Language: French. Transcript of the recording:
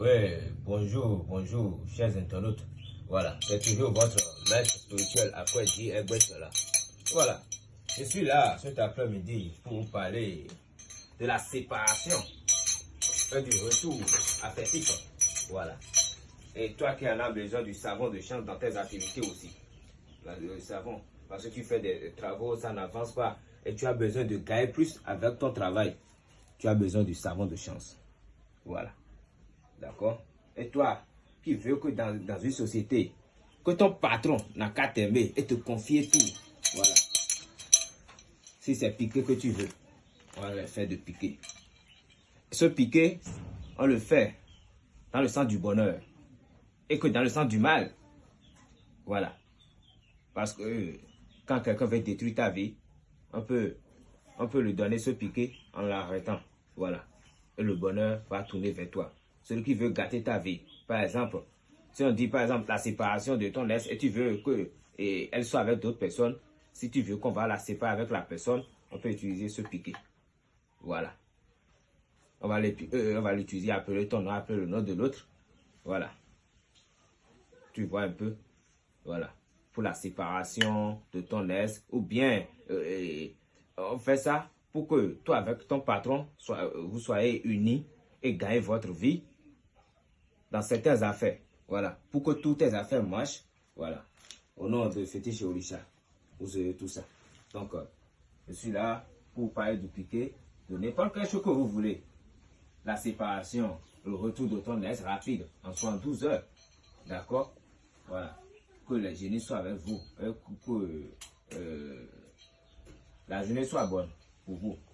Oui, bonjour, bonjour, chers internautes. Voilà, c'est toujours votre maître spirituel après dit cela. Voilà, je suis là cet après-midi pour vous parler de la séparation et du retour affectif. Voilà. Et toi qui en as besoin du savon de chance dans tes activités aussi. Le savon, parce que tu fais des travaux, ça n'avance pas. Et tu as besoin de gagner plus avec ton travail. Tu as besoin du savon de chance. Voilà. D'accord? Et toi, qui veux que dans, une société, que ton patron n'a qu'à t'aimer et te confier tout. Voilà. Si c'est piqué que tu veux, on va le faire de piquer. Ce piqué, on le fait dans le sens du bonheur. Et que dans le sens du mal. Voilà. Parce que quand quelqu'un veut détruire ta vie, on peut, on peut lui donner ce piqué en l'arrêtant. Voilà. Et le bonheur va tourner vers toi celui qui veut gâter ta vie. Par exemple, si on dit par exemple la séparation de ton ex et tu veux que elle soit avec d'autres personnes, si tu veux qu'on va la séparer avec la personne, on peut utiliser ce piqué. Voilà. On va euh, l'utiliser, appeler ton nom, appeler le nom de l'autre. Voilà. Tu vois un peu. Voilà. Pour la séparation de ton ex. Ou bien, euh, on fait ça pour que toi avec ton patron, soit, vous soyez unis et gagnez votre vie dans certaines affaires. Voilà. Pour que toutes tes affaires marchent. Voilà. Au nom de Fétiche Orisha. Vous avez tout ça. Donc, euh, je suis là pour parler du piqué, de n'importe quelle chose que vous voulez. La séparation, le retour de ton ex rapide, en 72 heures. D'accord? Voilà. Que les génies soient avec vous. que euh, la journée soit bonne pour vous.